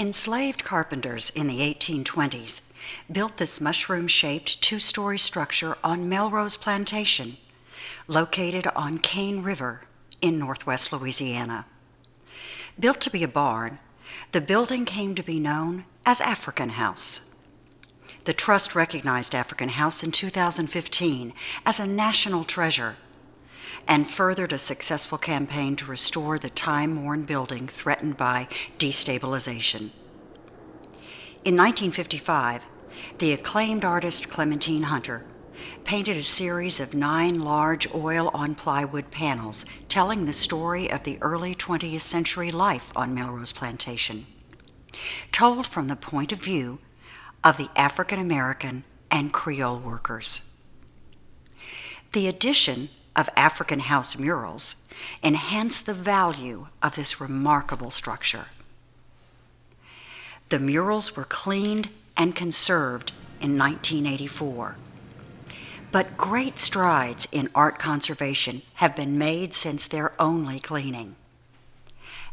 Enslaved carpenters in the 1820s built this mushroom-shaped two-story structure on Melrose Plantation, located on Cane River in northwest Louisiana. Built to be a barn, the building came to be known as African House. The Trust recognized African House in 2015 as a national treasure and furthered a successful campaign to restore the time-worn building threatened by destabilization. In 1955, the acclaimed artist Clementine Hunter painted a series of nine large oil-on-plywood panels telling the story of the early 20th century life on Melrose Plantation, told from the point of view of the African American and Creole workers. The addition of African house murals enhance the value of this remarkable structure. The murals were cleaned and conserved in 1984. But great strides in art conservation have been made since their only cleaning.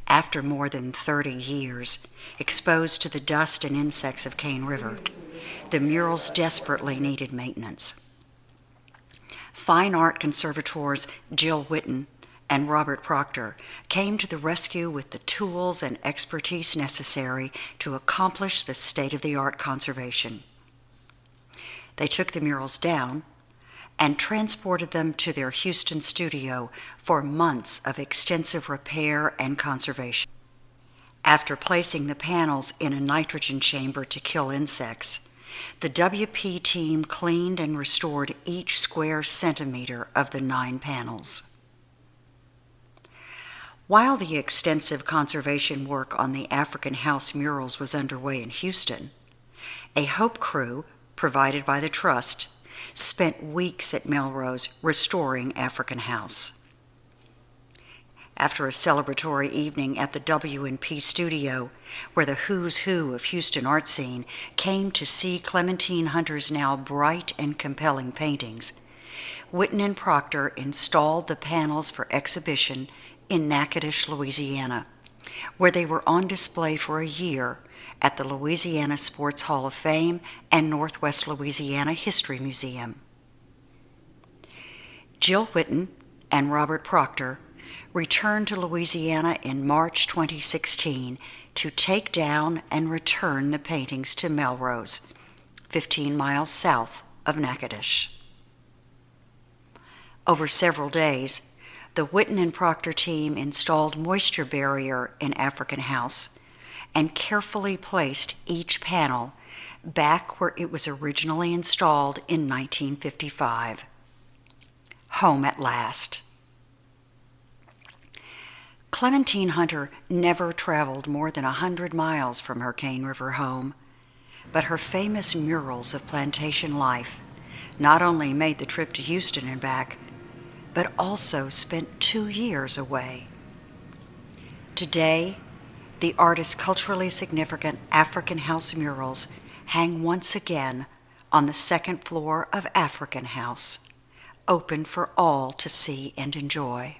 After more than 30 years exposed to the dust and insects of Cane River, the murals desperately needed maintenance. Fine art conservators Jill Whitten and Robert Proctor came to the rescue with the tools and expertise necessary to accomplish the state-of-the-art conservation. They took the murals down and transported them to their Houston studio for months of extensive repair and conservation. After placing the panels in a nitrogen chamber to kill insects, the WP team cleaned and restored each square centimeter of the nine panels. While the extensive conservation work on the African House murals was underway in Houston, a Hope crew, provided by the Trust, spent weeks at Melrose restoring African House. After a celebratory evening at the W&P studio, where the who's who of Houston art scene came to see Clementine Hunter's now bright and compelling paintings, Whitten and Proctor installed the panels for exhibition in Natchitoches, Louisiana, where they were on display for a year at the Louisiana Sports Hall of Fame and Northwest Louisiana History Museum. Jill Whitten and Robert Proctor returned to Louisiana in March 2016 to take down and return the paintings to Melrose, 15 miles south of Natchitoches. Over several days, the Whitten and Proctor team installed moisture barrier in African House and carefully placed each panel back where it was originally installed in 1955. Home at last. Clementine Hunter never traveled more than a hundred miles from her Cane River home, but her famous murals of plantation life not only made the trip to Houston and back, but also spent two years away. Today, the artist's culturally significant African House murals hang once again on the second floor of African House, open for all to see and enjoy.